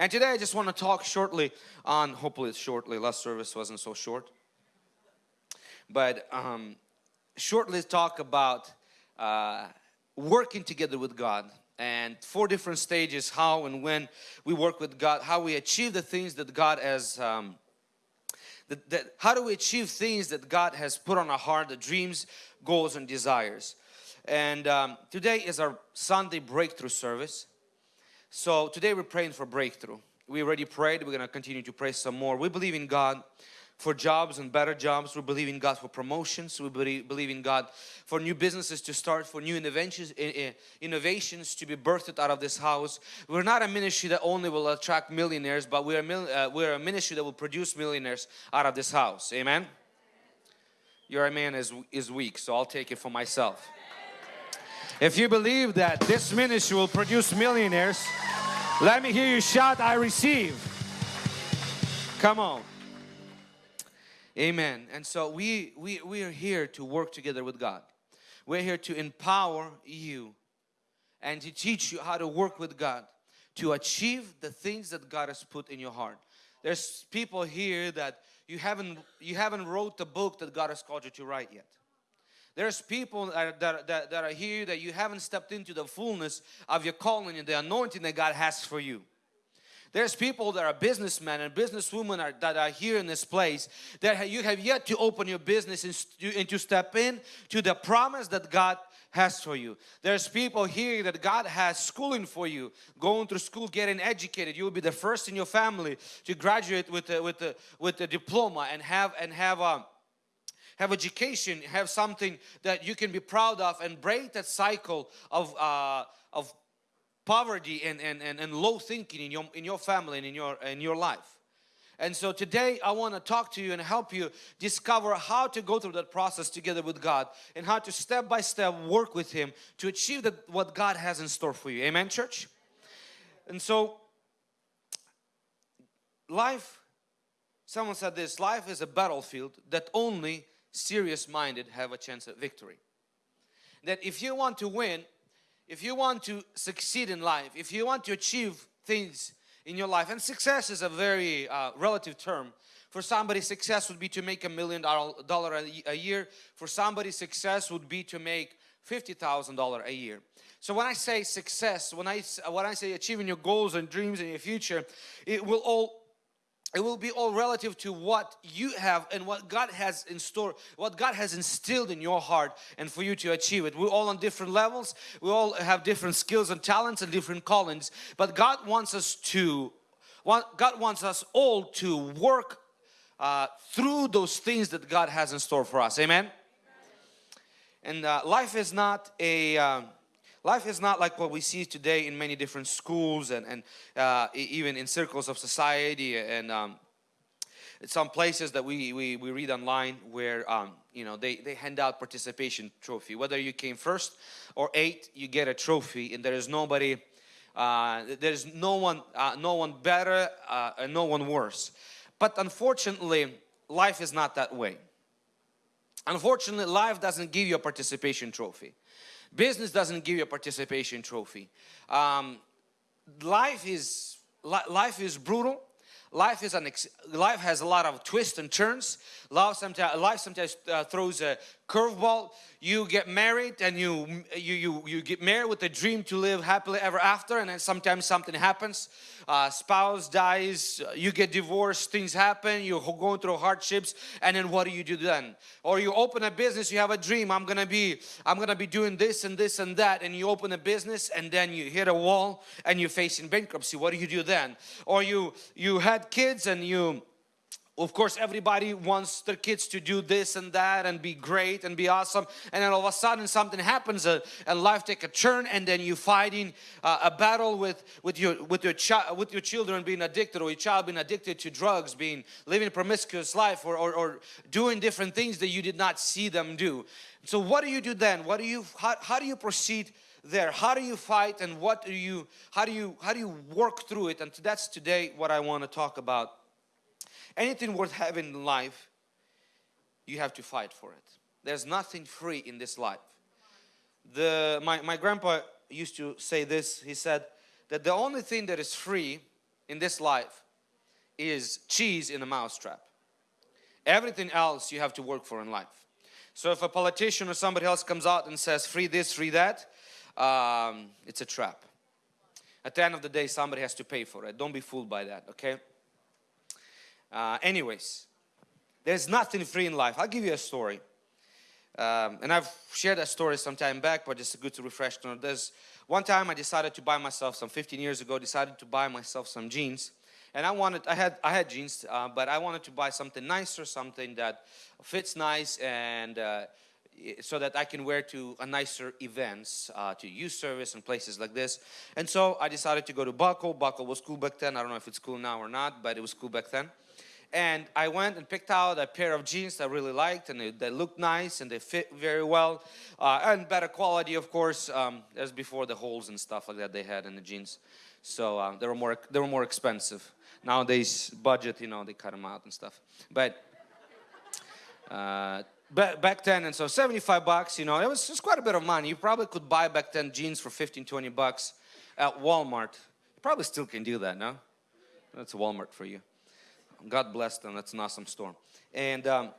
And today I just want to talk shortly on, hopefully it's shortly, last service wasn't so short. But um, shortly talk about uh, working together with God and four different stages how and when we work with God, how we achieve the things that God has um, that, that, how do we achieve things that God has put on our heart, the dreams, goals and desires. And um, today is our Sunday breakthrough service. So today we're praying for breakthrough. We already prayed, we're going to continue to pray some more. We believe in God for jobs and better jobs. We believe in God for promotions. We believe in God for new businesses to start, for new innovations, innovations to be birthed out of this house. We're not a ministry that only will attract millionaires, but we're a, uh, we're a ministry that will produce millionaires out of this house. Amen? Your amen is, is weak, so I'll take it for myself. If you believe that this ministry will produce millionaires, let me hear you shout, I receive. Come on. Amen. And so we, we, we are here to work together with God. We're here to empower you and to teach you how to work with God to achieve the things that God has put in your heart. There's people here that you haven't you haven't wrote the book that God has called you to write yet. There's people that, that, that, are here that you haven't stepped into the fullness of your calling and the anointing that God has for you. There's people that are businessmen and businesswomen are, that are here in this place that you have yet to open your business and, and to step in to the promise that God has for you. There's people here that God has schooling for you, going through school, getting educated. You will be the first in your family to graduate with a, with a, with a diploma and have and have a have education, have something that you can be proud of and break that cycle of uh, of poverty and, and, and, and low thinking in your, in your family and in your, in your life. And so today I want to talk to you and help you discover how to go through that process together with God and how to step by step work with Him to achieve the, what God has in store for you. Amen church? And so life, someone said this, life is a battlefield that only serious minded have a chance at victory. That if you want to win, if you want to succeed in life, if you want to achieve things in your life, and success is a very uh, relative term. For somebody, success would be to make a million dollar a year. For somebody, success would be to make $50,000 a year. So when I say success, when I, when I say achieving your goals and dreams in your future, it will all it will be all relative to what you have and what God has in store, what God has instilled in your heart and for you to achieve it. We're all on different levels, we all have different skills and talents and different callings, but God wants us to, God wants us all to work uh, through those things that God has in store for us. Amen? And uh, life is not a, uh, Life is not like what we see today in many different schools and, and uh, even in circles of society and um, some places that we, we, we read online where um, you know they, they hand out participation trophy. Whether you came first or eighth, you get a trophy and there is nobody, uh, there's no one, uh, no one better uh, and no one worse. But unfortunately, life is not that way. Unfortunately, life doesn't give you a participation trophy. Business doesn't give you a participation trophy. Um, life is life is brutal. Life is an life has a lot of twists and turns. Life sometimes life sometimes uh, throws a curveball. You get married and you you you you get married with a dream to live happily ever after, and then sometimes something happens uh, spouse dies, you get divorced, things happen, you're going through hardships, and then what do you do then? Or you open a business, you have a dream, I'm gonna be, I'm gonna be doing this and this and that, and you open a business and then you hit a wall and you're facing bankruptcy. What do you do then? Or you, you had kids and you of course, everybody wants their kids to do this and that and be great and be awesome. And then all of a sudden something happens uh, and life take a turn and then you're fighting uh, a battle with, with, your, with, your child, with your children being addicted or your child being addicted to drugs, being living a promiscuous life or, or, or doing different things that you did not see them do. So what do you do then? What do you, how, how do you proceed there? How do you fight and what do you, how do you, how do you work through it? And that's today what I want to talk about anything worth having in life, you have to fight for it. There's nothing free in this life. The, my, my grandpa used to say this, he said that the only thing that is free in this life is cheese in a mousetrap. Everything else you have to work for in life. So if a politician or somebody else comes out and says free this, free that, um, it's a trap. At the end of the day, somebody has to pay for it. Don't be fooled by that, okay? Uh, anyways, there's nothing free in life. I'll give you a story. Um, and I've shared that story some time back, but it's good to refresh. There's one time I decided to buy myself some 15 years ago, decided to buy myself some jeans. And I wanted, I had, I had jeans, uh, but I wanted to buy something nicer, something that fits nice and uh, so that I can wear to a nicer events, uh, to youth service and places like this. And so I decided to go to Buckle. Buckle was cool back then. I don't know if it's cool now or not, but it was cool back then. And I went and picked out a pair of jeans I really liked and they, they looked nice and they fit very well. Uh, and better quality, of course, um, as before the holes and stuff like that they had in the jeans. So uh, they, were more, they were more expensive. Nowadays, budget, you know, they cut them out and stuff. But uh, back, then, and so 75 bucks, you know, it was just quite a bit of money. You probably could buy back then jeans for 15, 20 bucks at Walmart. You probably still can do that, no? That's Walmart for you. God bless them. That's an awesome store. And um,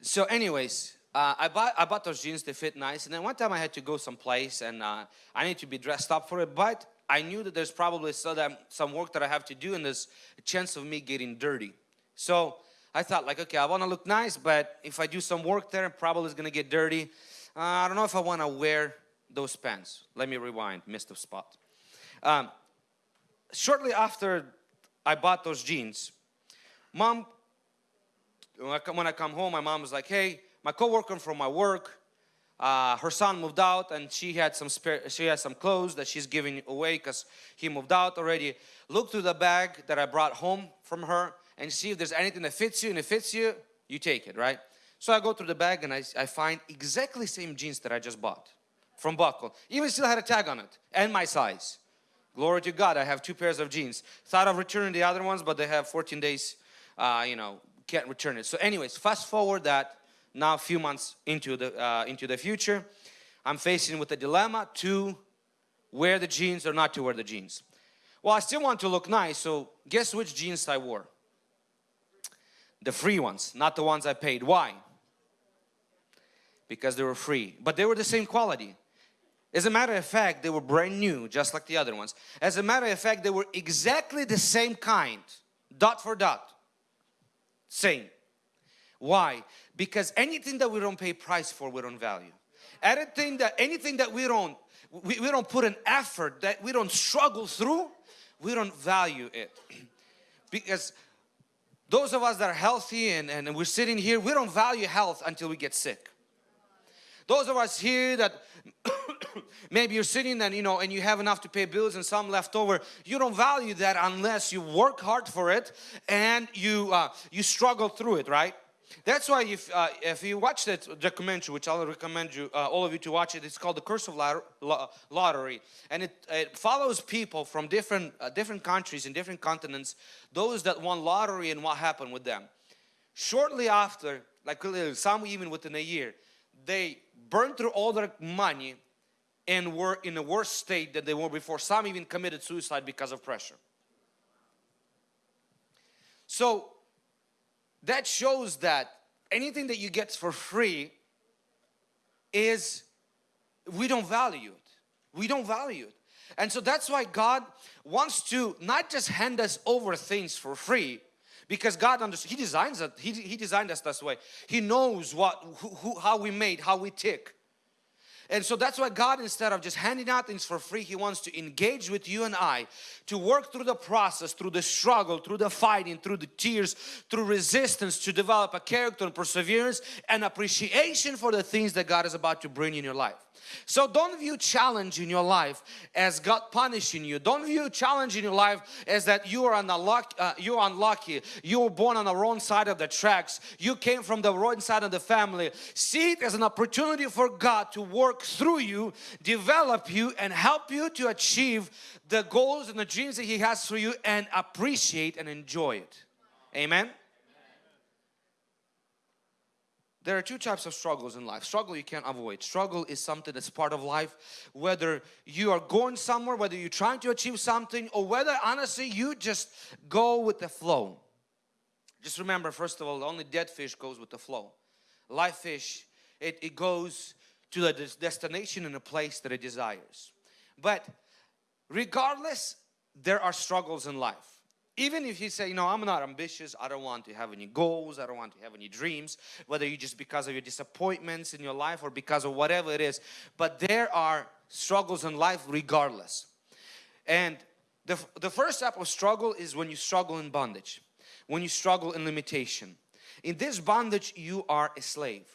so anyways, uh, I, bought, I bought those jeans. They fit nice. And then one time I had to go someplace and uh, I need to be dressed up for it. But I knew that there's probably some work that I have to do and there's a chance of me getting dirty. So I thought like, okay, I want to look nice, but if I do some work there, probably it's going to get dirty. Uh, I don't know if I want to wear those pants. Let me rewind, missed a spot. Um, shortly after I bought those jeans. Mom, when I, come, when I come home, my mom was like, hey, my coworker from my work, uh, her son moved out and she had some spare, she had some clothes that she's giving away because he moved out already. Look through the bag that I brought home from her and see if there's anything that fits you and if it fits you, you take it, right? So I go through the bag and I, I find exactly same jeans that I just bought from Buckle. Even still had a tag on it and my size. Glory to God, I have two pairs of jeans. Thought of returning the other ones, but they have 14 days, uh, you know, can't return it. So anyways, fast forward that now a few months into the, uh, into the future, I'm facing with a dilemma to wear the jeans or not to wear the jeans. Well, I still want to look nice, so guess which jeans I wore? The free ones, not the ones I paid. Why? Because they were free, but they were the same quality. As a matter of fact, they were brand new, just like the other ones. As a matter of fact, they were exactly the same kind, dot for dot. Same. Why? Because anything that we don't pay price for, we don't value. Anything that, anything that we don't, we, we don't put an effort, that we don't struggle through, we don't value it. because those of us that are healthy and, and we're sitting here, we don't value health until we get sick. Those of us here that maybe you're sitting and you know and you have enough to pay bills and some left over. You don't value that unless you work hard for it and you uh, you struggle through it right? That's why if uh, if you watch that documentary which I'll recommend you uh, all of you to watch it it's called the curse of lottery. And it, it follows people from different uh, different countries and different continents those that won lottery and what happened with them. Shortly after like some even within a year they burned through all their money and were in a worse state than they were before. Some even committed suicide because of pressure. So that shows that anything that you get for free is we don't value it. We don't value it. And so that's why God wants to not just hand us over things for free because God understands, He designs it, He, he designed us this way. He knows what, who, who, how we made, how we tick. And so that's why God, instead of just handing out things for free, He wants to engage with you and I to work through the process, through the struggle, through the fighting, through the tears, through resistance to develop a character and perseverance and appreciation for the things that God is about to bring in your life. So don't view challenge in your life as God punishing you. Don't view challenge in your life as that you are unlucky, uh, you're unlucky. You were born on the wrong side of the tracks. You came from the wrong side of the family. See it as an opportunity for God to work through you, develop you and help you to achieve the goals and the dreams that He has for you and appreciate and enjoy it. Amen. There are two types of struggles in life. Struggle you can't avoid. Struggle is something that's part of life. Whether you are going somewhere, whether you're trying to achieve something or whether honestly you just go with the flow. Just remember first of all, only dead fish goes with the flow. Live fish, it, it goes to the destination in a place that it desires. But regardless, there are struggles in life. Even if you say, you know, I'm not ambitious, I don't want to have any goals, I don't want to have any dreams, whether you just because of your disappointments in your life or because of whatever it is, but there are struggles in life regardless. And the, the first type of struggle is when you struggle in bondage, when you struggle in limitation. In this bondage, you are a slave.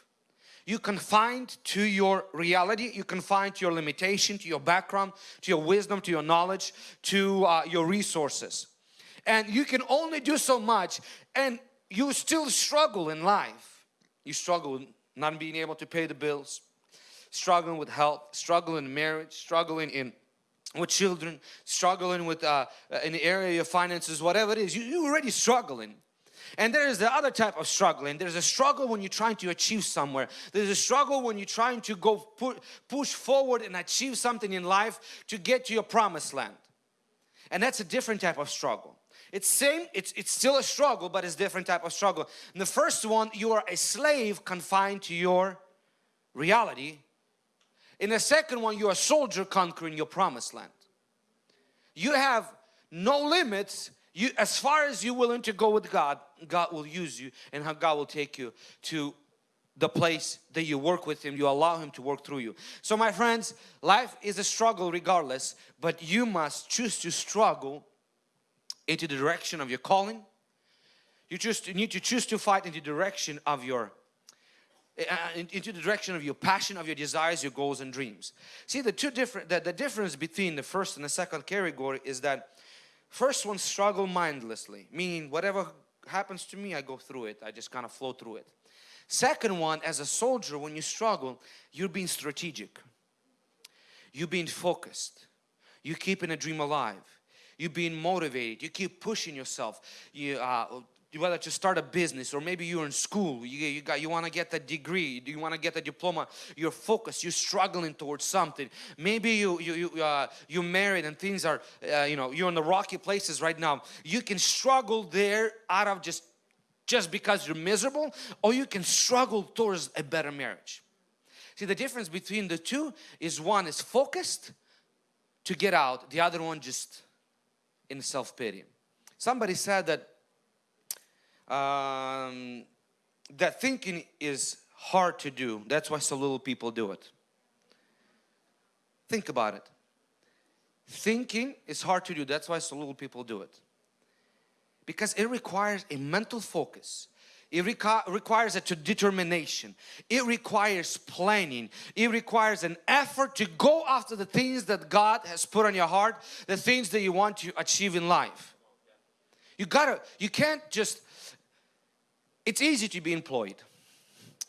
You confined to your reality, you confined to your limitation, to your background, to your wisdom, to your knowledge, to uh, your resources and you can only do so much and you still struggle in life. You struggle not being able to pay the bills, struggling with health, struggling in marriage, struggling in with children, struggling with uh, in the area of finances, whatever it is, you, you're already struggling. And there is the other type of struggling. There's a struggle when you're trying to achieve somewhere. There's a struggle when you're trying to go pu push forward and achieve something in life to get to your promised land. And that's a different type of struggle. It's same, it's, it's still a struggle, but it's different type of struggle. In the first one, you are a slave confined to your reality. In the second one, you're a soldier conquering your promised land. You have no limits. You, as far as you're willing to go with God, God will use you and how God will take you to the place that you work with Him, you allow Him to work through you. So my friends, life is a struggle regardless, but you must choose to struggle into the direction of your calling. You, just, need to choose to fight in the direction of your uh, into the direction of your passion, of your desires, your goals and dreams. See the two different the, the difference between the first and the second category is that first one struggle mindlessly, meaning whatever happens to me I go through it, I just kind of flow through it. Second one, as a soldier, when you struggle, you're being strategic. You're being focused. You're keeping a dream alive you're being motivated you keep pushing yourself. You uh, whether to start a business or maybe you're in school you, you got you want to get that degree you want to get a diploma you're focused you're struggling towards something. Maybe you you you uh, you're married and things are uh, you know you're in the rocky places right now. You can struggle there out of just just because you're miserable or you can struggle towards a better marriage. See the difference between the two is one is focused to get out the other one just in self-pity. Somebody said that um, that thinking is hard to do. That's why so little people do it. Think about it. Thinking is hard to do. That's why so little people do it. Because it requires a mental focus. It requires a determination. It requires planning. It requires an effort to go after the things that God has put on your heart, the things that you want to achieve in life. You gotta, you can't just, it's easy to be employed.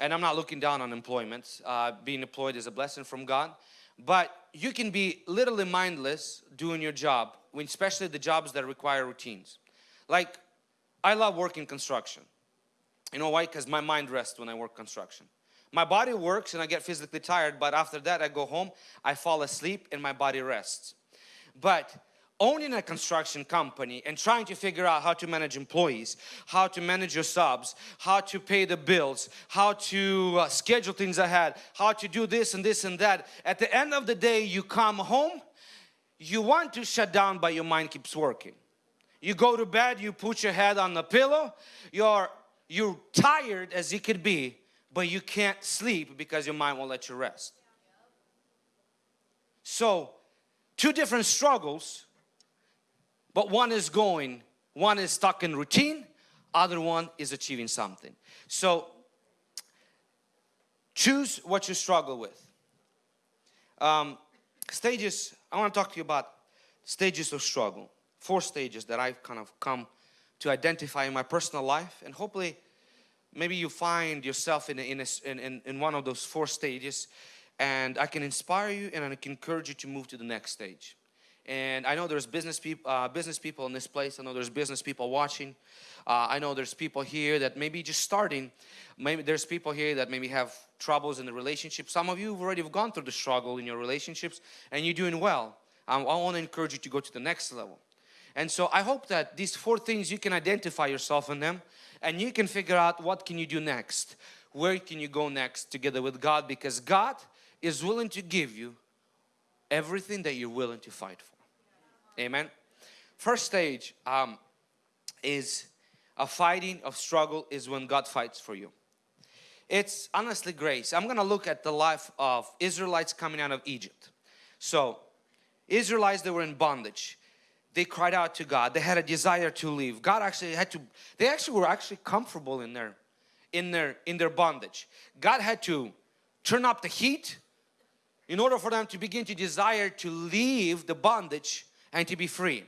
And I'm not looking down on employment. Uh, being employed is a blessing from God. But you can be literally mindless doing your job, especially the jobs that require routines. Like, I love working construction. You know why? Because my mind rests when I work construction. My body works and I get physically tired, but after that I go home, I fall asleep and my body rests. But owning a construction company and trying to figure out how to manage employees, how to manage your subs, how to pay the bills, how to uh, schedule things ahead, how to do this and this and that. At the end of the day, you come home, you want to shut down but your mind keeps working. You go to bed, you put your head on the pillow, you're you're tired as you could be, but you can't sleep because your mind won't let you rest. So, two different struggles, but one is going, one is stuck in routine, other one is achieving something. So, choose what you struggle with. Um, stages, I want to talk to you about stages of struggle. Four stages that I've kind of come to identify in my personal life and hopefully maybe you find yourself in, a, in, a, in, in one of those four stages and I can inspire you and I can encourage you to move to the next stage. and I know there's business people, uh, business people in this place. I know there's business people watching. Uh, I know there's people here that maybe just starting. Maybe there's people here that maybe have troubles in the relationship. Some of you have already gone through the struggle in your relationships and you're doing well. Um, I want to encourage you to go to the next level. And so I hope that these four things you can identify yourself in them and you can figure out what can you do next. Where can you go next together with God because God is willing to give you everything that you're willing to fight for. Amen. First stage um, is a fighting of struggle is when God fights for you. It's honestly grace. I'm going to look at the life of Israelites coming out of Egypt. So Israelites they were in bondage. They cried out to God. They had a desire to leave. God actually had to they actually were actually comfortable in their in their in their bondage. God had to turn up the heat in order for them to begin to desire to leave the bondage and to be free.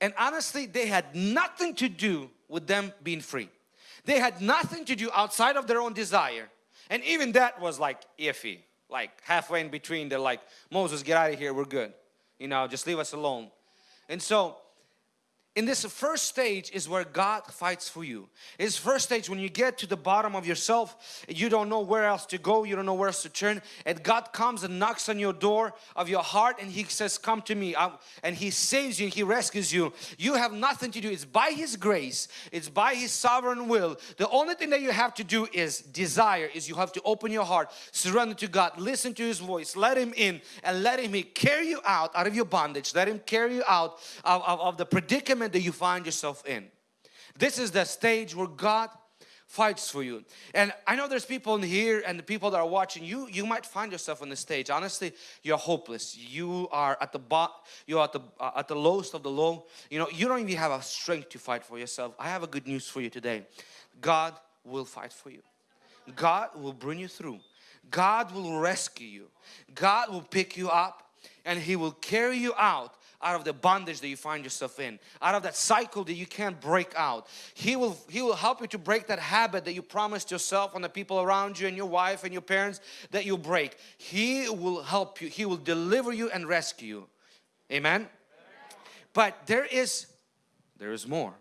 And honestly, they had nothing to do with them being free. They had nothing to do outside of their own desire. And even that was like iffy. Like halfway in between, they're like, Moses, get out of here, we're good. You know, just leave us alone. And so in this first stage is where God fights for you. It's first stage when you get to the bottom of yourself, you don't know where else to go, you don't know where else to turn, and God comes and knocks on your door of your heart and He says, come to me. And He saves you, He rescues you. You have nothing to do. It's by His grace, it's by His sovereign will. The only thing that you have to do is desire, is you have to open your heart, surrender to God, listen to His voice, let Him in and let Him carry you out, out of your bondage. Let Him carry you out of, of, of the predicament that you find yourself in. This is the stage where God fights for you. And I know there's people in here and the people that are watching you, you might find yourself on the stage. Honestly, you're hopeless. You are at the bot, you're at the uh, at the lowest of the low. You know, you don't even have a strength to fight for yourself. I have a good news for you today. God will fight for you. God will bring you through. God will rescue you. God will pick you up and He will carry you out out of the bondage that you find yourself in out of that cycle that you can't break out. He will he will help you to break that habit that you promised yourself and the people around you and your wife and your parents that you break. He will help you he will deliver you and rescue you. Amen, amen. but there is there is more.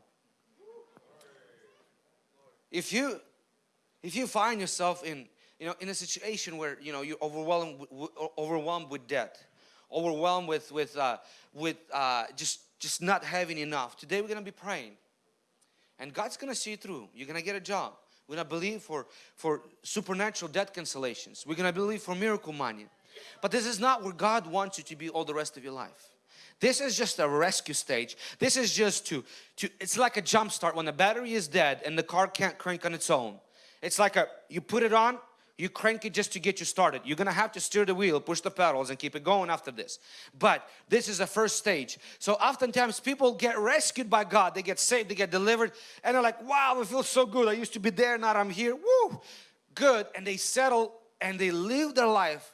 If you if you find yourself in you know in a situation where you know you're overwhelmed overwhelmed with debt overwhelmed with with uh, with uh, just just not having enough. Today we're gonna be praying, and God's gonna see you through. You're gonna get a job. We're gonna believe for for supernatural debt cancellations. We're gonna believe for miracle money. But this is not where God wants you to be all the rest of your life. This is just a rescue stage. This is just to, to it's like a jump start when the battery is dead and the car can't crank on its own. It's like a, you put it on, you crank it just to get you started. You're gonna have to steer the wheel, push the pedals and keep it going after this. But this is the first stage. So oftentimes people get rescued by God. They get saved, they get delivered and they're like, wow, it feels so good. I used to be there, now I'm here. Woo! Good. And they settle and they live their life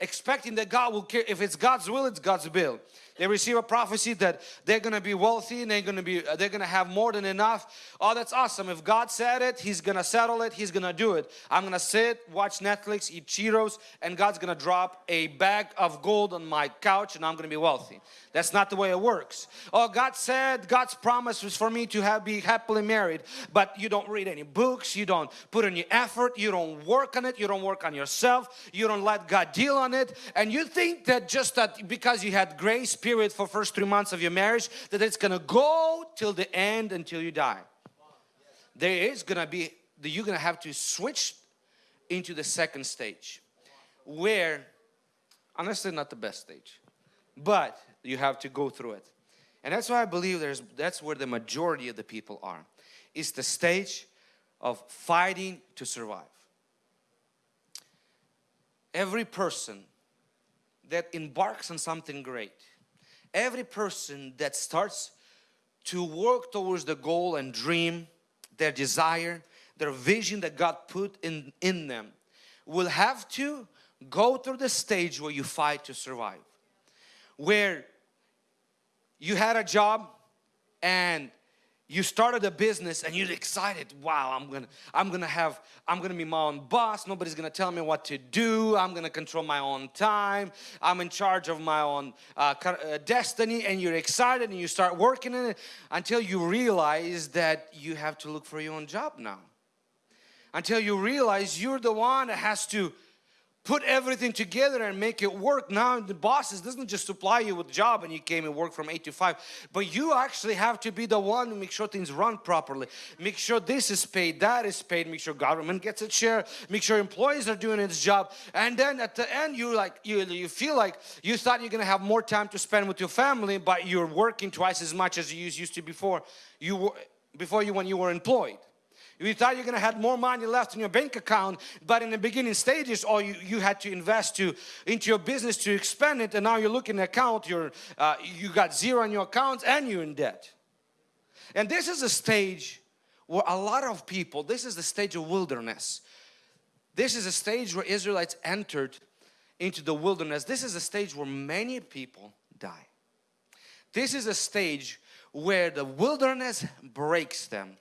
expecting that God will care. If it's God's will, it's God's will. They receive a prophecy that they're going to be wealthy and they're going to be uh, they're going to have more than enough. Oh, that's awesome. If God said it, He's going to settle it. He's going to do it. I'm going to sit, watch Netflix, eat Cheetos, and God's going to drop a bag of gold on my couch and I'm going to be wealthy. That's not the way it works. Oh, God said God's promise was for me to have be happily married, but you don't read any books, you don't put any effort, you don't work on it, you don't work on yourself, you don't let God deal on it, and you think that just that because you had grace period for first three months of your marriage that it's gonna go till the end until you die. There is gonna be you're gonna have to switch into the second stage where honestly not the best stage but you have to go through it. And that's why I believe there's that's where the majority of the people are it's the stage of fighting to survive. Every person that embarks on something great every person that starts to work towards the goal and dream, their desire, their vision that God put in, in them will have to go through the stage where you fight to survive. Where you had a job and you started a business and you're excited wow i'm gonna i'm gonna have i'm gonna be my own boss. Nobody's gonna tell me what to do. I'm gonna control my own time. I'm in charge of my own uh, uh, destiny and you're excited and you start working in it until you realize that you have to look for your own job now. Until you realize you're the one that has to put everything together and make it work. Now the bosses doesn't just supply you with job and you came and work from 8 to 5 but you actually have to be the one to make sure things run properly. Make sure this is paid that is paid. Make sure government gets its share. Make sure employees are doing its job. And then at the end you like you, you feel like you thought you're gonna have more time to spend with your family but you're working twice as much as you used to before. You were before you when you were employed you thought you're going to have more money left in your bank account, but in the beginning stages, all you, you had to invest to into your business to expand it, and now you're looking at account, you're, uh, you got zero in your account and you're in debt. And this is a stage where a lot of people, this is the stage of wilderness. This is a stage where Israelites entered into the wilderness. This is a stage where many people die. This is a stage where the wilderness breaks them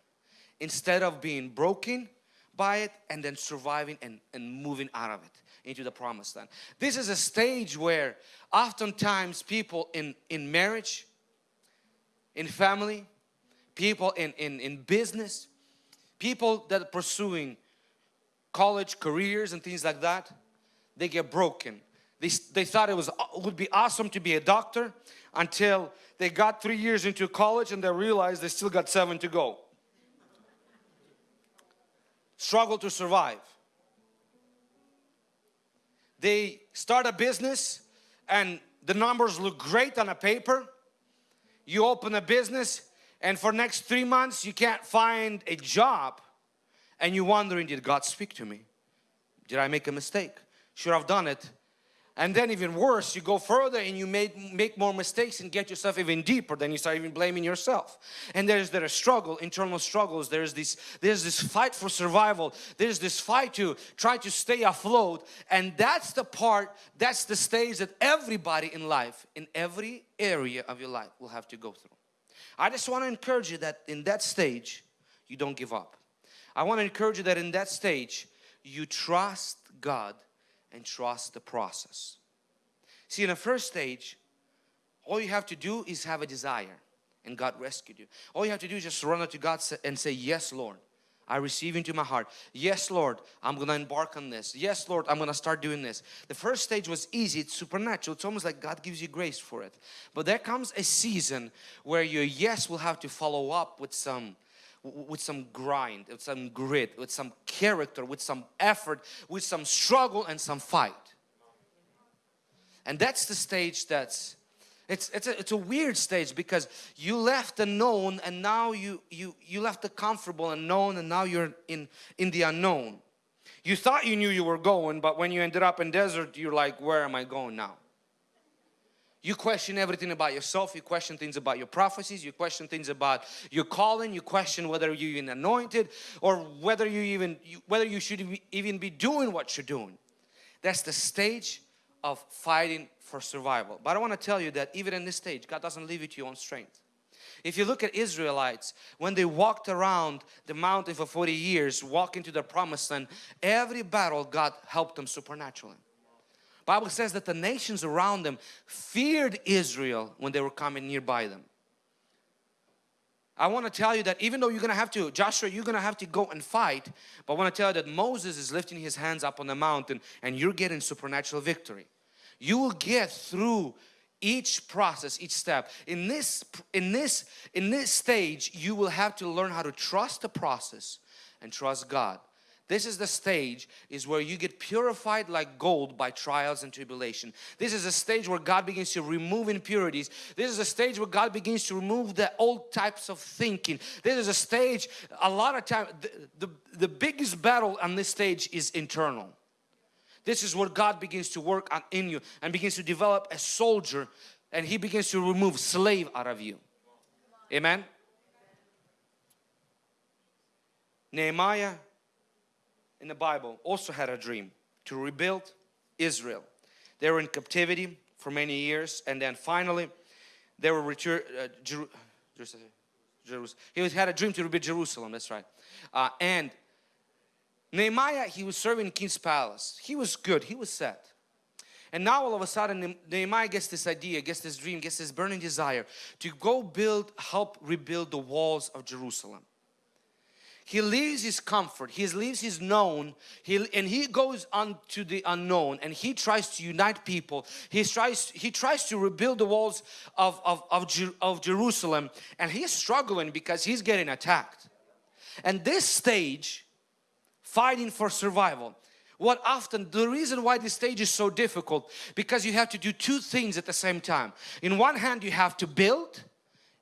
instead of being broken by it and then surviving and, and moving out of it into the promised land. This is a stage where oftentimes people in, in marriage, in family, people in, in, in business, people that are pursuing college careers and things like that, they get broken. They, they thought it was would be awesome to be a doctor until they got three years into college and they realized they still got seven to go struggle to survive. They start a business and the numbers look great on a paper. You open a business and for next three months you can't find a job and you're wondering did God speak to me? Did I make a mistake? Should I have done it and then even worse, you go further and you make, make more mistakes and get yourself even deeper. Then you start even blaming yourself. And there's there a struggle, internal struggles. There's this, there's this fight for survival. There's this fight to try to stay afloat. And that's the part, that's the stage that everybody in life, in every area of your life will have to go through. I just want to encourage you that in that stage, you don't give up. I want to encourage you that in that stage, you trust God and trust the process. See, in the first stage, all you have to do is have a desire and God rescued you. All you have to do is just run to God and say, yes, Lord. I receive into my heart. Yes, Lord, I'm going to embark on this. Yes, Lord, I'm going to start doing this. The first stage was easy. It's supernatural. It's almost like God gives you grace for it. But there comes a season where your yes will have to follow up with some with some grind, with some grit, with some character, with some effort, with some struggle and some fight. And that's the stage that's it's it's a, it's a weird stage because you left the known and now you you you left the comfortable and known and now you're in in the unknown. You thought you knew you were going but when you ended up in desert you're like where am I going now? You question everything about yourself, you question things about your prophecies, you question things about your calling, you question whether you're even anointed or whether you even whether you should even be doing what you're doing. That's the stage of fighting for survival. But I want to tell you that even in this stage, God doesn't leave you to your own strength. If you look at Israelites, when they walked around the mountain for 40 years, walking to the promised land, every battle God helped them supernaturally. Bible says that the nations around them feared Israel when they were coming nearby them. I want to tell you that even though you're going to have to, Joshua, you're going to have to go and fight, but I want to tell you that Moses is lifting his hands up on the mountain and you're getting supernatural victory. You will get through each process, each step. In this, in this, in this stage, you will have to learn how to trust the process and trust God. This is the stage is where you get purified like gold by trials and tribulation. This is a stage where God begins to remove impurities. This is a stage where God begins to remove the old types of thinking. This is a stage, a lot of time, the, the, the biggest battle on this stage is internal. This is where God begins to work on in you and begins to develop a soldier and He begins to remove slave out of you. Amen. Nehemiah in the Bible also had a dream to rebuild Israel. They were in captivity for many years and then finally they were returned, uh, Jerusalem. He had a dream to rebuild Jerusalem, that's right. Uh, and Nehemiah, he was serving in King's Palace. He was good, he was set. And now all of a sudden Nehemiah gets this idea, gets this dream, gets this burning desire to go build, help rebuild the walls of Jerusalem. He leaves his comfort, he leaves his known, he, and he goes on to the unknown and he tries to unite people. He tries, he tries to rebuild the walls of, of, of, of Jerusalem and he's struggling because he's getting attacked. And this stage, fighting for survival, what often the reason why this stage is so difficult because you have to do two things at the same time in one hand you have to build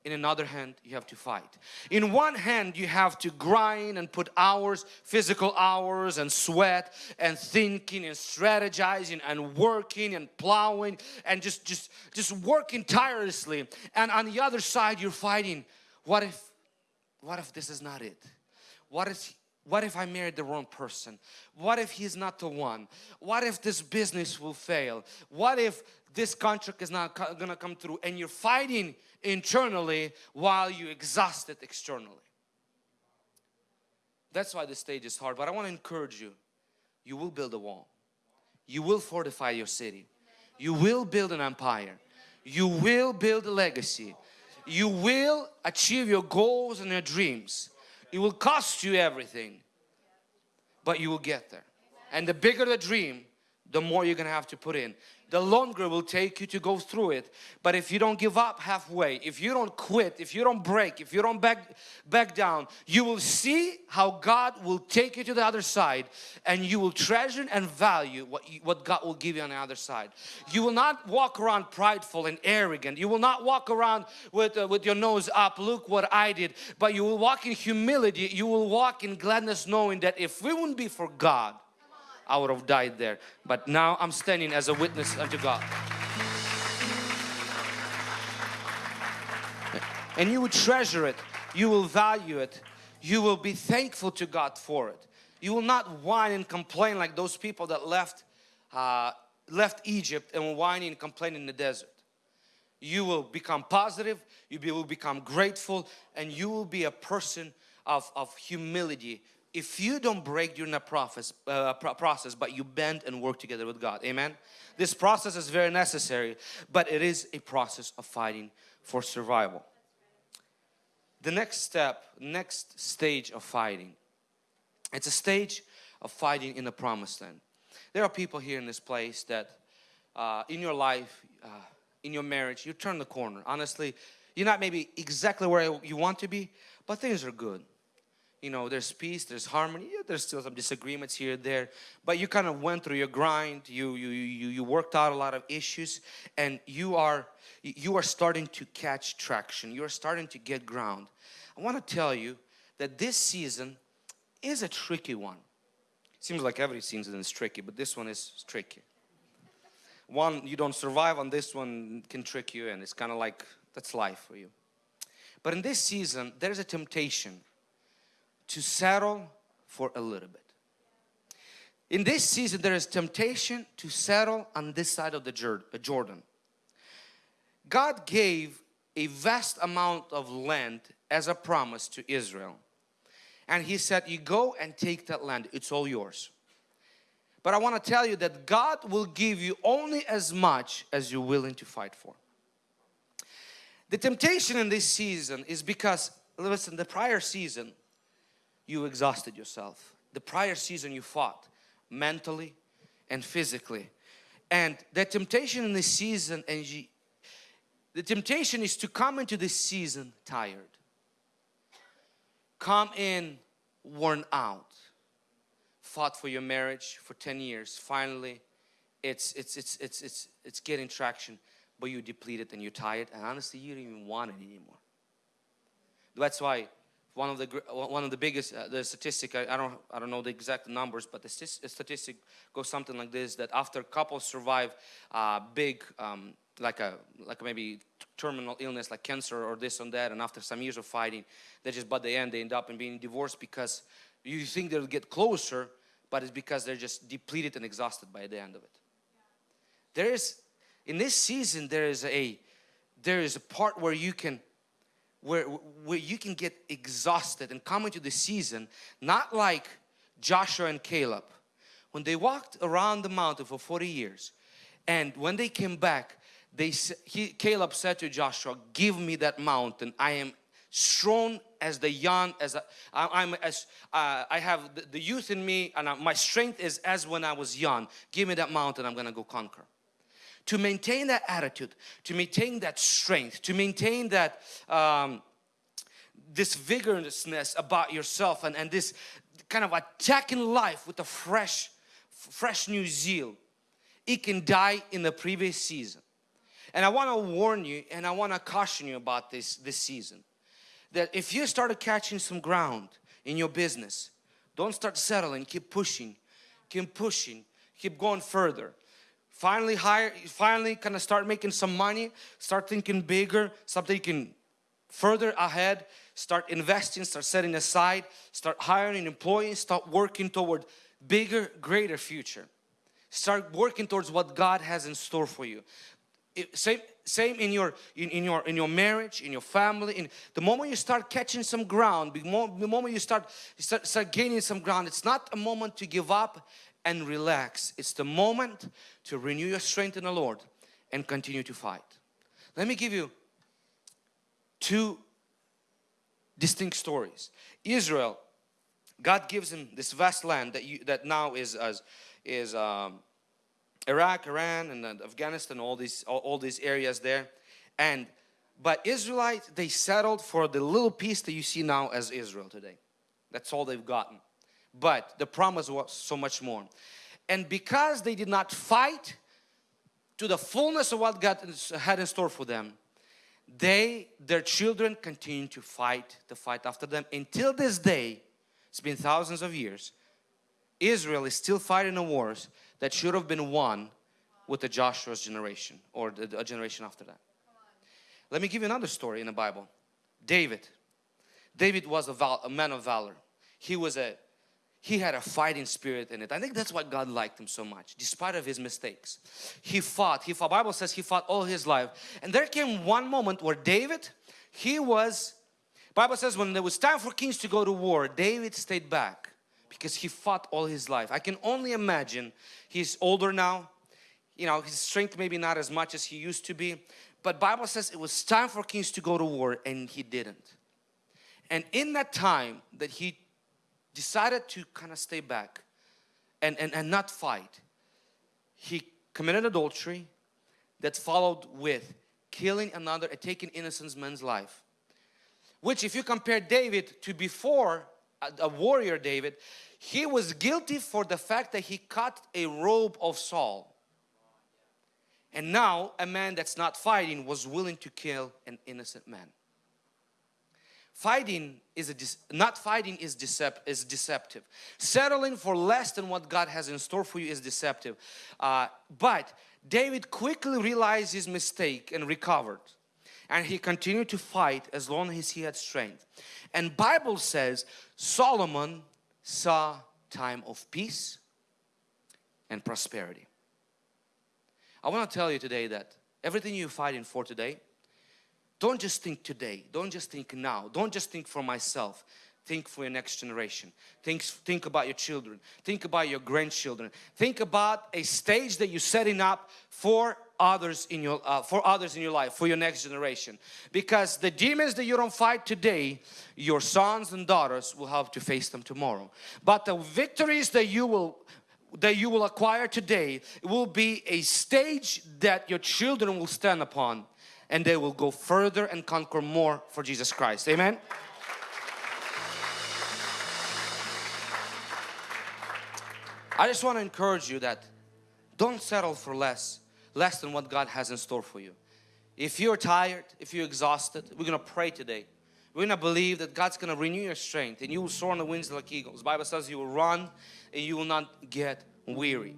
in another hand you have to fight in one hand you have to grind and put hours physical hours and sweat and thinking and strategizing and working and plowing and just just just working tirelessly and on the other side you're fighting what if what if this is not it what if what if I married the wrong person? What if he's not the one? What if this business will fail? What if this contract is not gonna come through and you're fighting internally while you exhaust it externally. That's why the stage is hard but I want to encourage you. You will build a wall. You will fortify your city. You will build an empire. You will build a legacy. You will achieve your goals and your dreams. It will cost you everything but you will get there. And the bigger the dream the more you're gonna have to put in the longer will take you to go through it. But if you don't give up halfway if you don't quit if you don't break if you don't back back down you will see how God will take you to the other side and you will treasure and value what you, what God will give you on the other side. You will not walk around prideful and arrogant. You will not walk around with uh, with your nose up look what I did. But you will walk in humility. You will walk in gladness knowing that if we wouldn't be for God I would have died there. But now I'm standing as a witness unto God. And you will treasure it. You will value it. You will be thankful to God for it. You will not whine and complain like those people that left uh, left Egypt and were whining and complaining in the desert. You will become positive, you will become grateful and you will be a person of, of humility if you don't break during the process, uh, process but you bend and work together with God amen? This process is very necessary but it is a process of fighting for survival. The next step next stage of fighting. It's a stage of fighting in the promised land. There are people here in this place that uh, in your life uh, in your marriage you turn the corner. Honestly you're not maybe exactly where you want to be but things are good you know there's peace there's harmony. Yeah, there's still some disagreements here there but you kind of went through your grind. You you you you worked out a lot of issues and you are you are starting to catch traction. You are starting to get ground. I want to tell you that this season is a tricky one. Seems like every season is tricky but this one is tricky. One you don't survive on this one can trick you and it's kind of like that's life for you. But in this season there's a temptation to settle for a little bit. In this season there is temptation to settle on this side of the uh, Jordan. God gave a vast amount of land as a promise to Israel. And He said, you go and take that land, it's all yours. But I want to tell you that God will give you only as much as you're willing to fight for. The temptation in this season is because, listen, the prior season, you exhausted yourself. The prior season you fought mentally and physically. And the temptation in this season and you, the temptation is to come into this season tired. Come in worn out. Fought for your marriage for 10 years. Finally, it's it's it's it's it's it's getting traction, but you're depleted and you're tired and honestly you don't even want it anymore. That's why one of the one of the biggest uh, the statistic I, I, don't I don't know the exact numbers but the statistic goes something like this that after couples survive uh, big um, like a like maybe terminal illness like cancer or this and that and after some years of fighting they just by the end they end up in being divorced because you think they'll get closer but it's because they're just depleted and exhausted by the end of it. There is in this season there is a there is a part where you can where, where you can get exhausted and come into the season not like Joshua and Caleb. When they walked around the mountain for 40 years and when they came back they he, Caleb said to Joshua give me that mountain. I am strong as the young as I, I'm as uh, I have the, the, youth in me and I, my strength is as when I was young. Give me that mountain I'm gonna go conquer to maintain that attitude to maintain that strength to maintain that um, this vigorousness about yourself and, and this kind of attacking life with a fresh fresh new zeal it can die in the previous season. And I want to warn you and I want to caution you about this this season that if you started catching some ground in your business don't start settling keep pushing keep pushing keep going further finally hire finally kind of start making some money start thinking bigger start thinking further ahead start investing start setting aside start hiring employees start working toward bigger greater future. Start working towards what God has in store for you. It, same same in your in, in, your in your marriage in your family in the moment you start catching some ground the moment you start, you start start gaining some ground it's not a moment to give up and relax it's the moment to renew your strength in the Lord and continue to fight let me give you two distinct stories Israel God gives him this vast land that you that now is as is um, Iraq, Iran, and Afghanistan, all these all, all these areas there. And but Israelites, they settled for the little piece that you see now as Israel today. That's all they've gotten. But the promise was so much more. And because they did not fight to the fullness of what God had in store for them, they, their children continue to fight, to fight after them. Until this day, it's been thousands of years, Israel is still fighting the wars that should have been won with the Joshua's generation or the, a generation after that. Let me give you another story in the Bible. David. David was a, a man of valor. He was a he had a fighting spirit in it. I think that's why God liked him so much, despite of his mistakes. He fought. He fought. Bible says he fought all his life. And there came one moment where David, he was, Bible says when there was time for kings to go to war, David stayed back because he fought all his life. I can only imagine he's older now. You know, his strength maybe not as much as he used to be. But Bible says it was time for kings to go to war and he didn't. And in that time that he decided to kind of stay back and, and, and not fight, he committed adultery that followed with killing another and taking innocent man's life. Which if you compare David to before a warrior David, he was guilty for the fact that he cut a robe of Saul. And now a man that's not fighting was willing to kill an innocent man. Fighting is not fighting is, decept, is deceptive. Settling for less than what God has in store for you is deceptive. Uh, but David quickly realized his mistake and recovered and he continued to fight as long as he had strength. And Bible says Solomon saw time of peace and prosperity. I want to tell you today that everything you're fighting for today, don't just think today, don't just think now, don't just think for myself. Think for your next generation. Think, think about your children. Think about your grandchildren. Think about a stage that you're setting up for others in your uh, for others in your life for your next generation because the demons that you don't fight today your sons and daughters will have to face them tomorrow but the victories that you will that you will acquire today will be a stage that your children will stand upon and they will go further and conquer more for Jesus Christ amen I just want to encourage you that don't settle for less less than what God has in store for you. If you're tired, if you're exhausted, we're going to pray today. We're going to believe that God's going to renew your strength and you will soar on the winds like eagles. The Bible says you will run and you will not get weary.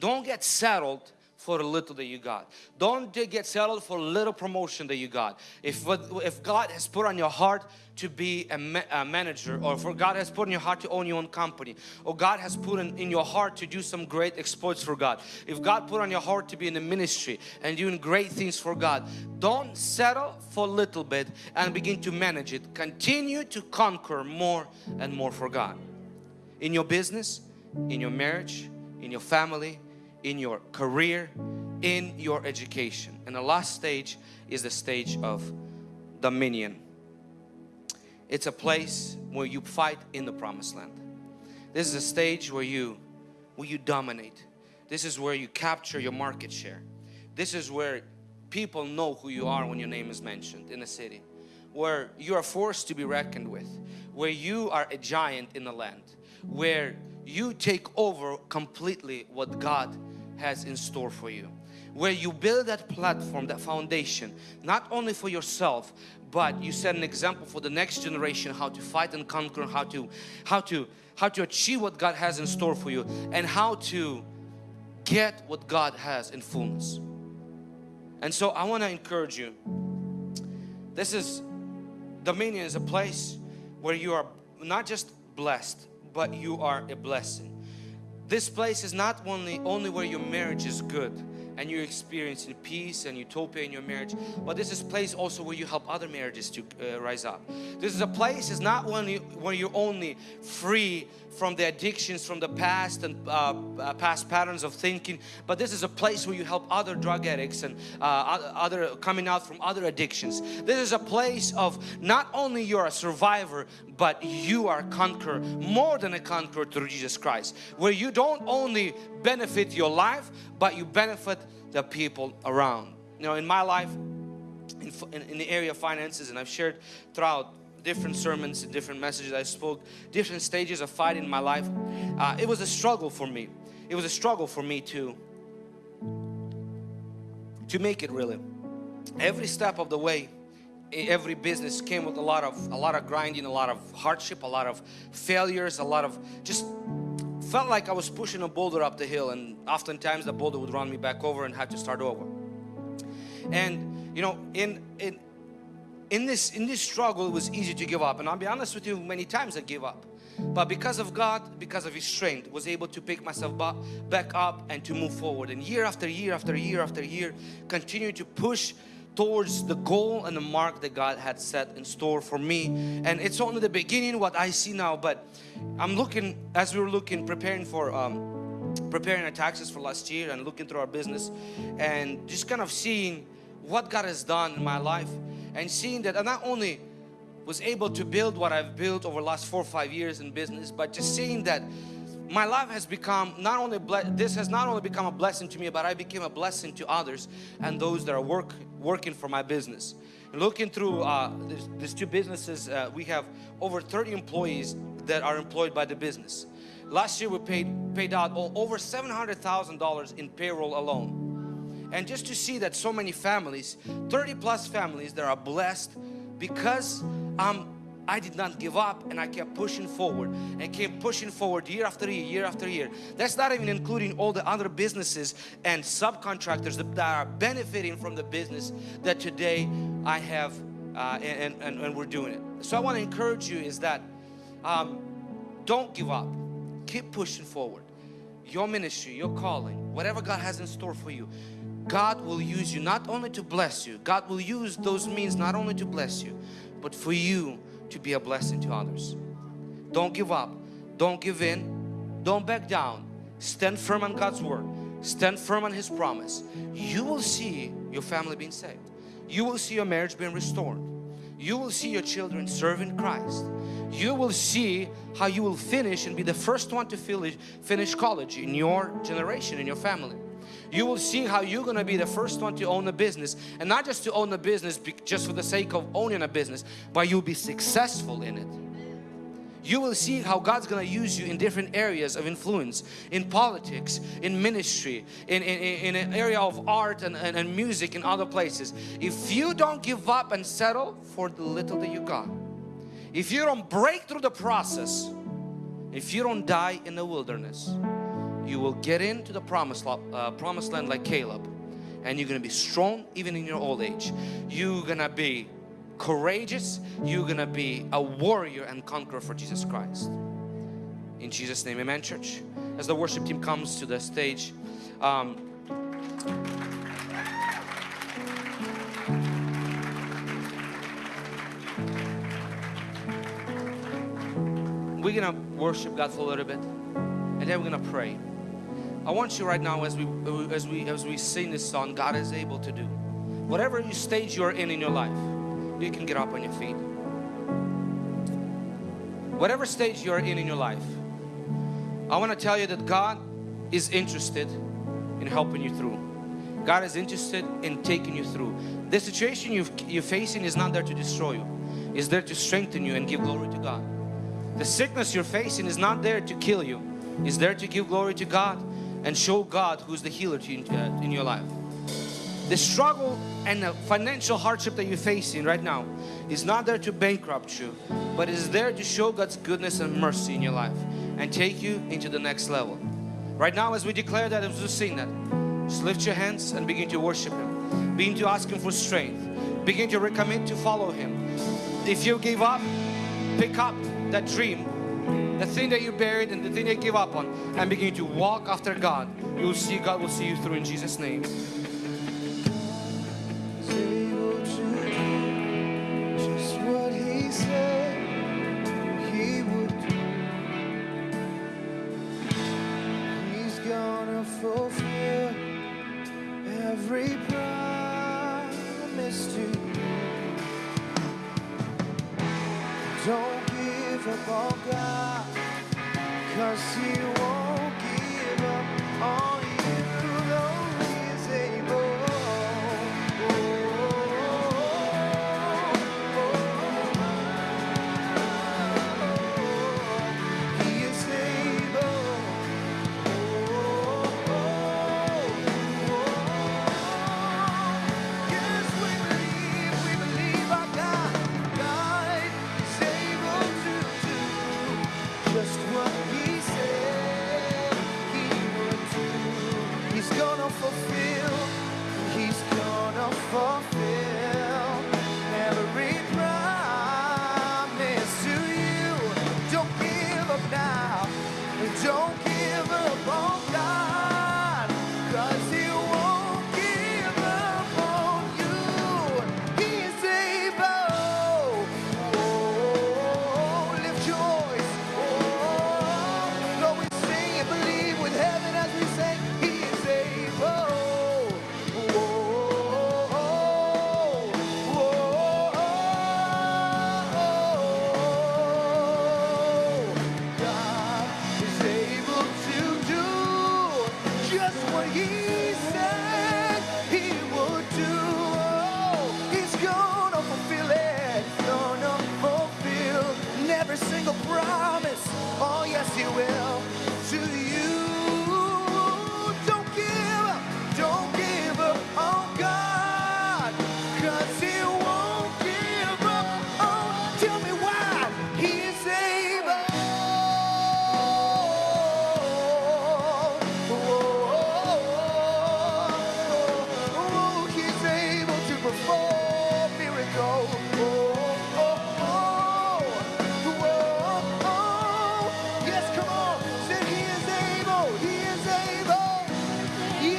Don't get settled for little that you got. Don't get settled for little promotion that you got. If if God has put on your heart to be a, ma a, manager or for God has put in your heart to own your own company or God has put in, in your heart to do some great exploits for God. If God put on your heart to be in the ministry and doing great things for God, don't settle for a little bit and begin to manage it. Continue to conquer more and more for God. In your business, in your marriage, in your family, in your career, in your education. And the last stage is the stage of dominion. It's a place where you fight in the promised land. This is a stage where you where you dominate. This is where you capture your market share. This is where people know who you are when your name is mentioned in a city. Where you are forced to be reckoned with. Where you are a giant in the land. Where you take over completely what God has in store for you where you build that platform, that foundation, not only for yourself, but you set an example for the next generation how to fight and conquer, how to, how to, how to achieve what God has in store for you, and how to get what God has in fullness. And so I want to encourage you. This is Dominion is a place where you are not just blessed, but you are a blessing. This place is not only only where your marriage is good, and you're experiencing peace and utopia in your marriage but this is place also where you help other marriages to uh, rise up this is a place is not you where you're only free from the addictions from the past and uh, uh, past patterns of thinking but this is a place where you help other drug addicts and uh, other coming out from other addictions. This is a place of not only you're a survivor but you are conqueror more than a conqueror through Jesus Christ where you don't only benefit your life but you benefit the people around. You know in my life in, in, in the area of finances and I've shared throughout different sermons and different messages I spoke, different stages of fighting in my life. Uh, it was a struggle for me. It was a struggle for me to, to make it really. Every step of the way, every business came with a lot of a lot of grinding, a lot of hardship, a lot of failures, a lot of just felt like I was pushing a boulder up the hill and oftentimes the boulder would run me back over and had to start over. And you know, in in in this in this struggle it was easy to give up. And I'll be honest with you many times I gave up. But because of God because of his strength was able to pick myself back up and to move forward. And year after year after year after year continue to push towards the goal and the mark that God had set in store for me. And it's only the beginning what I see now but I'm looking as we were looking preparing for um, preparing our taxes for last year and looking through our business and just kind of seeing what God has done in my life and seeing that I not only was able to build what I've built over the last four or five years in business but just seeing that my life has become not only this has not only become a blessing to me but I became a blessing to others and those that are work working for my business. Looking through uh, these two businesses uh, we have over 30 employees that are employed by the business. Last year we paid paid out over $700,000 in payroll alone and just to see that so many families 30 plus families that are blessed because um, I did not give up and I kept pushing forward and kept pushing forward year after year, year after year. That's not even including all the other businesses and subcontractors that are benefiting from the business that today I have uh, and, and, and, we're doing it. So I want to encourage you is that um, don't give up. Keep pushing forward. Your ministry, your calling, whatever God has in store for you, God will use you not only to bless you, God will use those means not only to bless you, but for you to be a blessing to others. Don't give up. Don't give in. Don't back down. Stand firm on God's word. Stand firm on His promise. You will see your family being saved. You will see your marriage being restored. You will see your children serving Christ. You will see how you will finish and be the first one to finish college in your generation, in your family you will see how you're going to be the first one to own a business and not just to own a business just for the sake of owning a business but you'll be successful in it. You will see how God's going to use you in different areas of influence in politics in ministry in, in, in an area of art and, and, and music in other places. If you don't give up and settle for the little that you got if you don't break through the process if you don't die in the wilderness you will get into the promised, uh, promised land like Caleb and you're gonna be strong even in your old age. You're gonna be courageous. You're gonna be a warrior and conqueror for Jesus Christ. In Jesus' name, amen, church. As the worship team comes to the stage, um, we're gonna worship God for a little bit and then we're gonna pray. I want you right now as we as we as we sing this song, God is able to do. Whatever stage you're in in your life, you can get up on your feet. Whatever stage you're in in your life, I want to tell you that God is interested in helping you through. God is interested in taking you through. The situation you you're facing is not there to destroy you. It's there to strengthen you and give glory to God. The sickness you're facing is not there to kill you. It's there to give glory to God and show God who's the healer to you, uh, in your life. The struggle and the financial hardship that you're facing right now is not there to bankrupt you, but is there to show God's goodness and mercy in your life and take you into the next level. Right now as we declare that, as we sing that, just lift your hands and begin to worship Him. Begin to ask Him for strength. Begin to recommit to follow Him. If you give up, pick up that dream the thing that you buried and the thing you give up on and begin to walk after God you will see God will see you through in Jesus name. Don't up on God, cause He won't give up on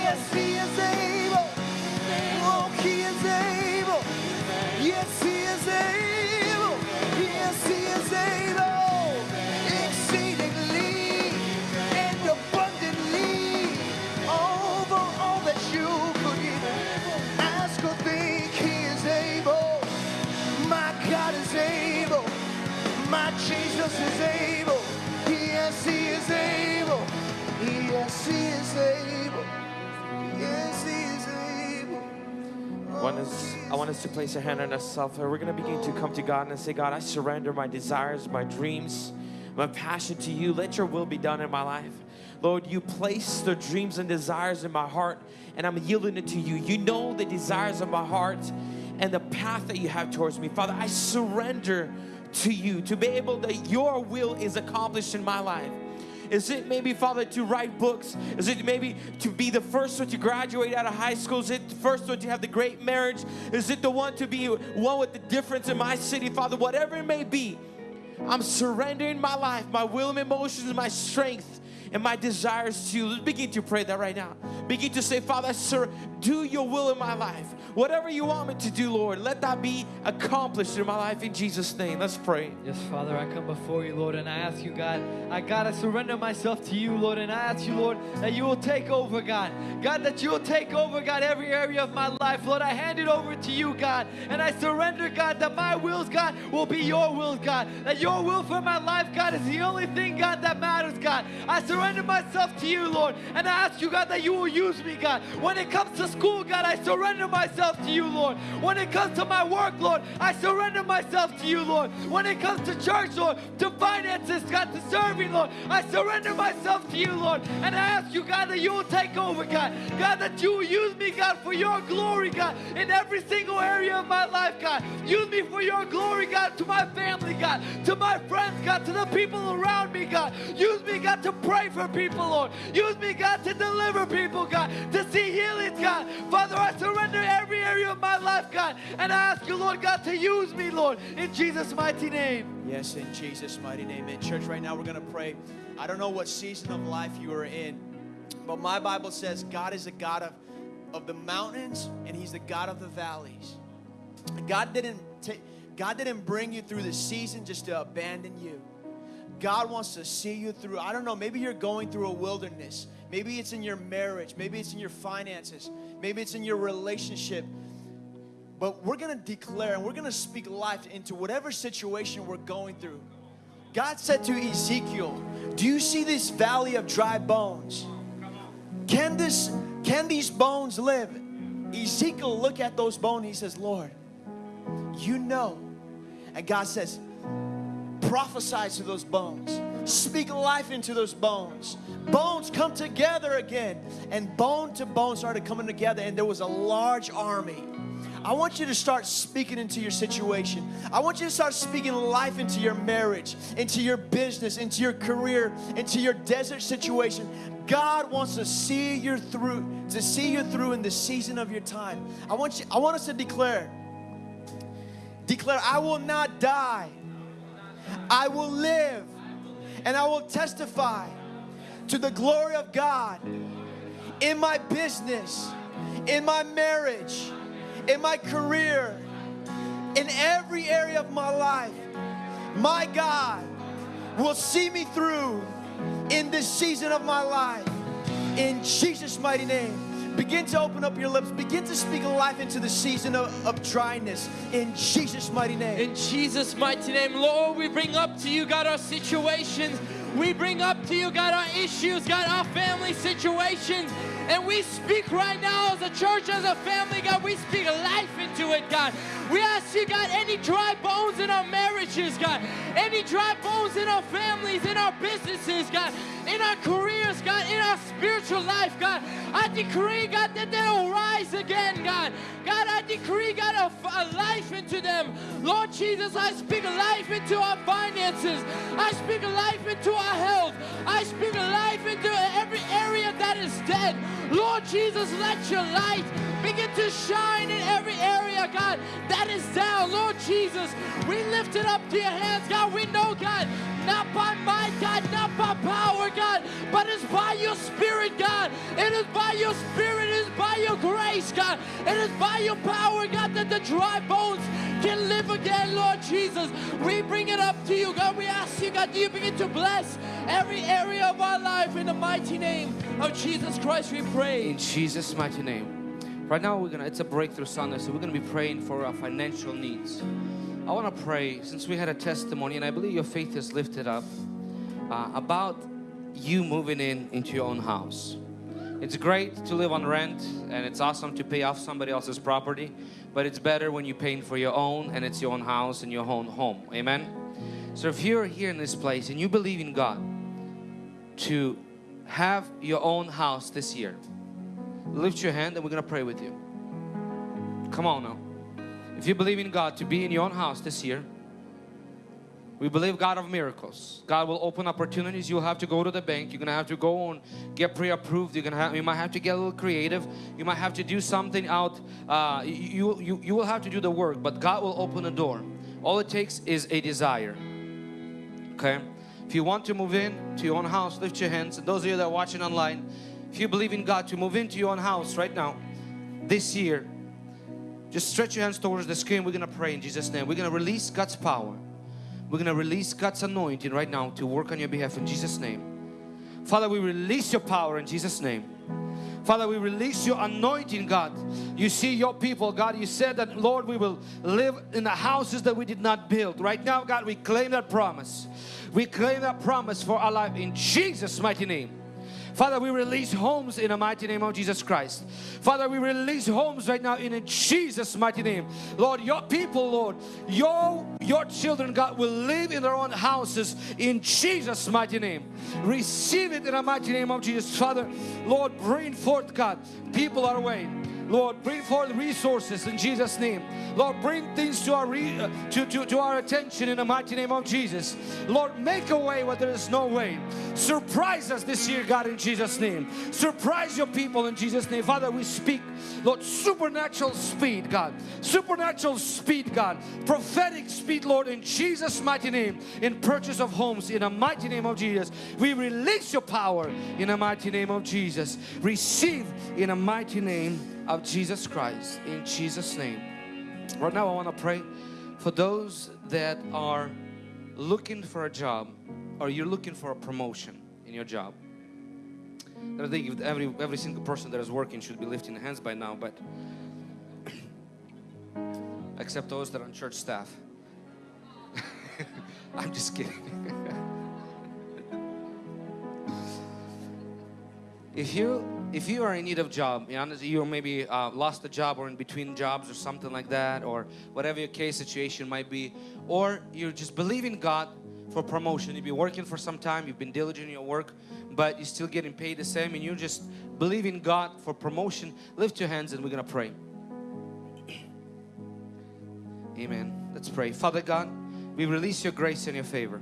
Yes, He is able. Oh, He is able. Yes, He is able. Yes, He is able. Exceedingly and abundantly over all that you could even ask or think. He is able. My God is able. My Jesus is able. Yes, He is able. Yes, He is able. I want us, I want us to place a hand on ourselves. We're going to begin to come to God and say, God, I surrender my desires, my dreams, my passion to you. Let your will be done in my life. Lord, you place the dreams and desires in my heart, and I'm yielding it to you. You know the desires of my heart and the path that you have towards me. Father, I surrender to you to be able that your will is accomplished in my life. Is it maybe, Father, to write books? Is it maybe to be the first one to graduate out of high school? Is it the first one to have the great marriage? Is it the one to be one with the difference in my city, Father? Whatever it may be, I'm surrendering my life, my will and emotions, my strength, and my desires to you. Let's begin to pray that right now. Begin to say, Father, sir, do your will in my life. Whatever you want me to do, Lord, let that be accomplished in my life in Jesus' name. Let's pray. Yes, Father, I come before you, Lord, and I ask you, God, I gotta surrender myself to you, Lord, and I ask you, Lord, that you will take over, God. God, that you will take over, God, every area of my life, Lord. I hand it over to you, God, and I surrender, God, that my wills, God, will be your will, God. That your will for my life, God, is the only thing, God, that matters, God. I surrender myself to you, Lord, and I ask you, God, that you will use me, God. When it comes to school, God, I surrender myself to you, Lord. When it comes to my work, Lord, I surrender myself to you, Lord. When it comes to church, Lord, to finances, God, to serving, Lord, I surrender myself to you, Lord. And I ask you, God, that you will take over, God. God, that you will use me, God, for your glory, God, in every single area of my life, God. Use me for your glory, God, to my family, God, to my friends, God, to the people around me, God. Use me, God, to pray for people, Lord. Use me, God, to deliver people, God, to see healings, God. Father, I surrender every area of my life, God, and I ask you, Lord God, to use me, Lord, in Jesus' mighty name. Yes, in Jesus' mighty name. In church, right now, we're going to pray. I don't know what season of life you are in, but my Bible says God is a God of, of the mountains and He's the God of the valleys. God didn't take. God didn't bring you through the season just to abandon you. God wants to see you through. I don't know, maybe you're going through a wilderness. Maybe it's in your marriage. Maybe it's in your finances. Maybe it's in your relationship. But we're going to declare and we're going to speak life into whatever situation we're going through. God said to Ezekiel, "Do you see this valley of dry bones? Can this can these bones live?" Ezekiel look at those bones. He says, "Lord, you know." And God says, prophesy to those bones. Speak life into those bones. Bones come together again. And bone to bone started coming together, and there was a large army. I want you to start speaking into your situation. I want you to start speaking life into your marriage, into your business, into your career, into your desert situation. God wants to see you through, to see you through in the season of your time. I want you, I want us to declare, declare, I will not die. I will live and I will testify to the glory of God in my business, in my marriage, in my career, in every area of my life. My God will see me through in this season of my life. In Jesus' mighty name. Begin to open up your lips. Begin to speak life into the season of, of dryness. In Jesus' mighty name. In Jesus' mighty name, Lord, we bring up to you, God, our situations. We bring up to you, God, our issues, God, our family situations. And we speak right now as a church, as a family, God, we speak life into it, God. We ask you, God, any dry bones in our marriages, God, any dry bones in our families, in our businesses, God, in our careers, God, in our spiritual life, God. I decree, God, that they'll rise again, God. God, I decree, God, a, a life into them. Lord Jesus, I speak life into our finances. I speak life into our health. I speak life into every area that is dead. Lord Jesus, let your light begin to shine in every area, God, that is down. Lord Jesus, we lift it up to your hands, God. We know, God, not by might, God, not by power, God, but it's by your spirit, God. It is by your spirit, it is by your grace, God. It is by your power, God, that the dry bones can live again, Lord Jesus. We bring it up to you, God. We ask you, God, do you begin to bless every area of our life in the mighty name of Jesus Christ, we pray. In Jesus' mighty name. Right now, we're gonna. It's a breakthrough Sunday, so we're gonna be praying for our financial needs. I want to pray since we had a testimony, and I believe your faith is lifted up uh, about you moving in into your own house. It's great to live on rent, and it's awesome to pay off somebody else's property, but it's better when you're paying for your own, and it's your own house and your own home. Amen. So if you're here in this place and you believe in God to have your own house this year, lift your hand and we're gonna pray with you. Come on now. If you believe in God to be in your own house this year, We believe God of miracles. God will open opportunities. You'll have to go to the bank. You're gonna have to go and get pre-approved. You're gonna have. You might have to get a little creative. You might have to do something out. Uh, you you you will have to do the work, but God will open a door. All it takes is a desire. Okay. If you want to move in to your own house, lift your hands. And those of you that are watching online, if you believe in God to move into your own house right now, this year, just stretch your hands towards the screen. We're gonna pray in Jesus' name. We're gonna release God's power. We're going to release God's anointing right now to work on your behalf in Jesus' name. Father, we release your power in Jesus' name. Father, we release your anointing, God. You see your people, God. You said that, Lord, we will live in the houses that we did not build. Right now, God, we claim that promise. We claim that promise for our life in Jesus' mighty name. Father, we release homes in the mighty name of Jesus Christ. Father, we release homes right now in Jesus' mighty name. Lord, your people, Lord, your, your children, God, will live in their own houses in Jesus' mighty name. Receive it in the mighty name of Jesus. Father, Lord, bring forth, God, people our way. Lord, bring forth resources in Jesus' name. Lord, bring things to our uh, to, to, to our attention in the mighty name of Jesus. Lord, make a way where there is no way. Surprise us this year, God, in Jesus' name. Surprise your people in Jesus' name. Father, we speak, Lord, supernatural speed, God. Supernatural speed, God. Prophetic speed, Lord, in Jesus' mighty name. In purchase of homes, in the mighty name of Jesus. We release your power in the mighty name of Jesus. Receive in the mighty name of Jesus Christ in Jesus name. Right now I want to pray for those that are looking for a job or you're looking for a promotion in your job. I think every every single person that is working should be lifting hands by now but except those that are on church staff. I'm just kidding. If you if you are in need of job you, maybe uh, lost a job or in between jobs or something like that or whatever your case situation might be or you're just believing God for promotion. You've been working for some time you've been diligent in your work but you're still getting paid the same and you're just believing God for promotion lift your hands and we're gonna pray. Amen. Let's pray. Father God we release your grace and your favor.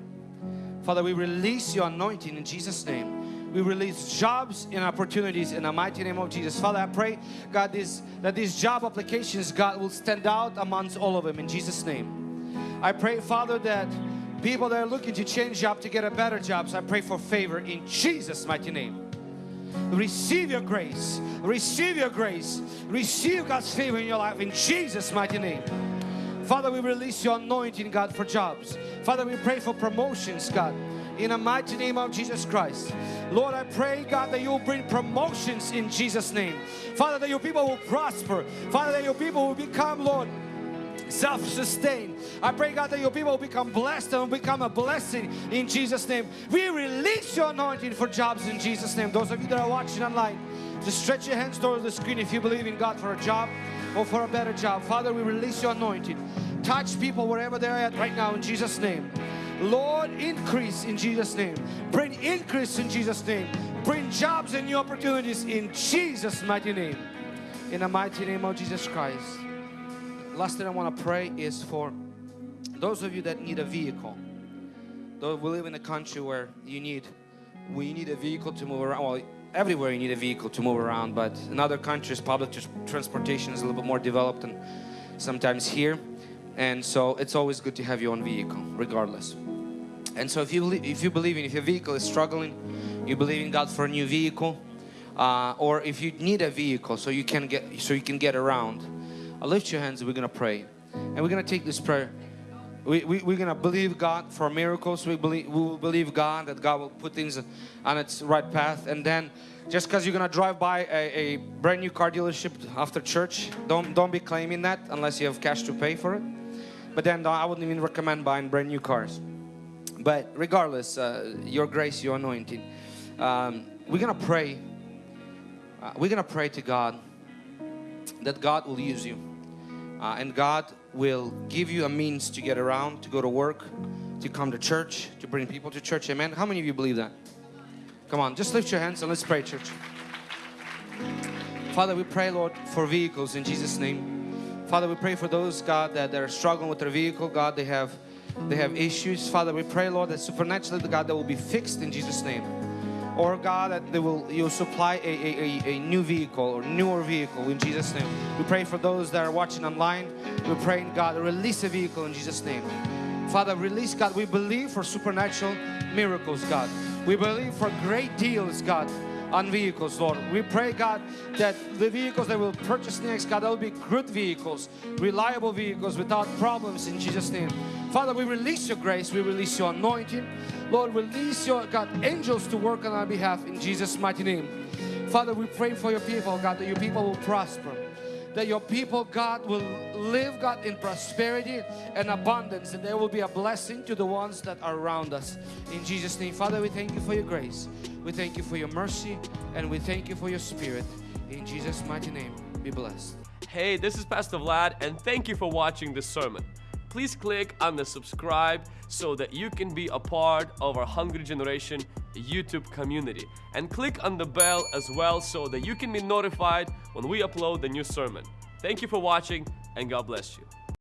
Father we release your anointing in Jesus name we release jobs and opportunities in the mighty name of Jesus. Father, I pray, God, this, that these job applications, God, will stand out amongst all of them in Jesus' name. I pray, Father, that people that are looking to change job to get a better job, so I pray for favor in Jesus' mighty name. Receive your grace. Receive your grace. Receive God's favor in your life in Jesus' mighty name. Father, we release your anointing, God, for jobs. Father, we pray for promotions, God in the mighty name of Jesus Christ. Lord, I pray, God, that you'll bring promotions in Jesus' name. Father, that your people will prosper. Father, that your people will become, Lord, self-sustained. I pray God that your people will become blessed and will become a blessing in Jesus name. We release your anointing for jobs in Jesus name. Those of you that are watching online, just stretch your hands towards the screen if you believe in God for a job or for a better job. Father, we release your anointing. Touch people wherever they're at right now in Jesus name. Lord, increase in Jesus' name. Bring increase in Jesus' name. Bring jobs and new opportunities in Jesus' mighty name. In the mighty name of Jesus Christ. Last thing I want to pray is for those of you that need a vehicle. Though we live in a country where you need we need a vehicle to move around. Well, everywhere you need a vehicle to move around, but in other countries public transportation is a little bit more developed than sometimes here. And so it's always good to have your own vehicle, regardless. And so if you believe, if you believe in if your vehicle is struggling, you believe in God for a new vehicle, uh, or if you need a vehicle so you can get so you can get around, I'll lift your hands. We're gonna pray, and we're gonna take this prayer. We, we, we're gonna believe God for miracles. We believe we will believe God that God will put things on its right path, and then just because you're gonna drive by a, a brand new car dealership after church, don't don't be claiming that unless you have cash to pay for it. But then I wouldn't even recommend buying brand new cars. But regardless, uh, your grace, your anointing, um, we're gonna pray. Uh, we're gonna pray to God that God will use you, uh, and God will give you a means to get around, to go to work, to come to church, to bring people to church. Amen. How many of you believe that? Come on, just lift your hands and let's pray, church. Father, we pray, Lord, for vehicles in Jesus' name. Father, we pray for those, God, that, that are struggling with their vehicle. God, they have they have issues. Father, we pray, Lord, that supernaturally, God, that will be fixed in Jesus' name. Or God, that they will you'll supply a, a, a, a new vehicle or newer vehicle in Jesus' name. We pray for those that are watching online. We pray, God, release a vehicle in Jesus' name. Father, release, God. We believe for supernatural miracles, God. We believe for great deals, God, on vehicles, Lord. We pray, God, that the vehicles that we'll purchase next, God, that will be good vehicles, reliable vehicles without problems in Jesus' name. Father, we release your grace, we release your anointing. Lord, release your, God, angels to work on our behalf in Jesus' mighty name. Father, we pray for your people, God, that your people will prosper that your people, God, will live, God, in prosperity and abundance, and there will be a blessing to the ones that are around us. In Jesus' name, Father, we thank you for your grace, we thank you for your mercy, and we thank you for your spirit. In Jesus' mighty name, be blessed. Hey, this is Pastor Vlad, and thank you for watching this sermon. Please click on the subscribe so that you can be a part of our Hungry Generation YouTube community. And click on the bell as well so that you can be notified when we upload the new sermon. Thank you for watching, and God bless you.